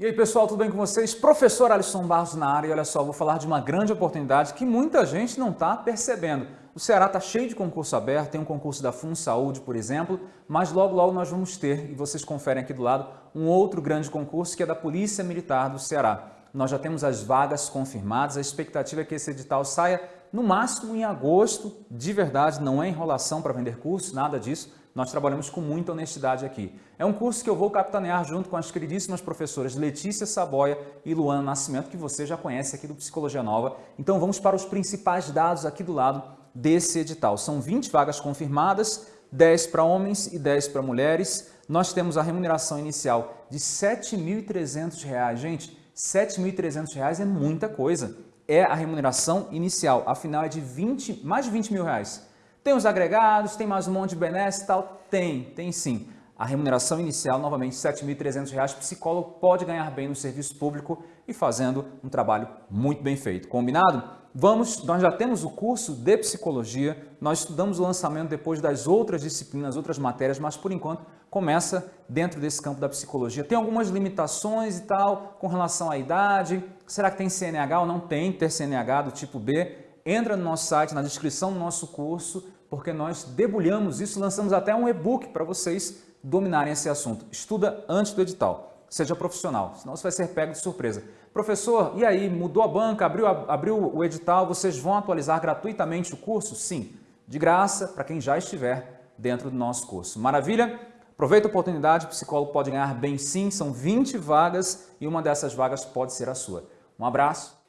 E aí pessoal, tudo bem com vocês? Professor Alisson Barros na área e olha só, vou falar de uma grande oportunidade que muita gente não está percebendo. O Ceará está cheio de concurso aberto, tem um concurso da Fun Saúde, por exemplo, mas logo logo nós vamos ter, e vocês conferem aqui do lado, um outro grande concurso que é da Polícia Militar do Ceará. Nós já temos as vagas confirmadas, a expectativa é que esse edital saia no máximo em agosto, de verdade, não é enrolação para vender curso, nada disso, nós trabalhamos com muita honestidade aqui. É um curso que eu vou capitanear junto com as queridíssimas professoras Letícia Saboia e Luana Nascimento, que você já conhece aqui do Psicologia Nova. Então vamos para os principais dados aqui do lado desse edital. São 20 vagas confirmadas, 10 para homens e 10 para mulheres. Nós temos a remuneração inicial de R$ 7.300. Gente, R$ 7.300 é muita coisa. É a remuneração inicial, afinal é de 20, mais de 20 mil reais. Tem os agregados, tem mais um monte de benesses e tal? Tem, tem sim. A remuneração inicial, novamente, R$ 7.300, psicólogo pode ganhar bem no serviço público e fazendo um trabalho muito bem feito. Combinado? Vamos, nós já temos o curso de psicologia, nós estudamos o lançamento depois das outras disciplinas, outras matérias, mas por enquanto começa dentro desse campo da psicologia. Tem algumas limitações e tal com relação à idade, será que tem CNH ou não tem ter CNH do tipo B? entra no nosso site, na descrição do nosso curso, porque nós debulhamos isso, lançamos até um e-book para vocês dominarem esse assunto. Estuda antes do edital, seja profissional, senão você vai ser pego de surpresa. Professor, e aí, mudou a banca, abriu, abriu o edital, vocês vão atualizar gratuitamente o curso? Sim, de graça para quem já estiver dentro do nosso curso. Maravilha? Aproveita a oportunidade, o psicólogo pode ganhar bem sim, são 20 vagas e uma dessas vagas pode ser a sua. Um abraço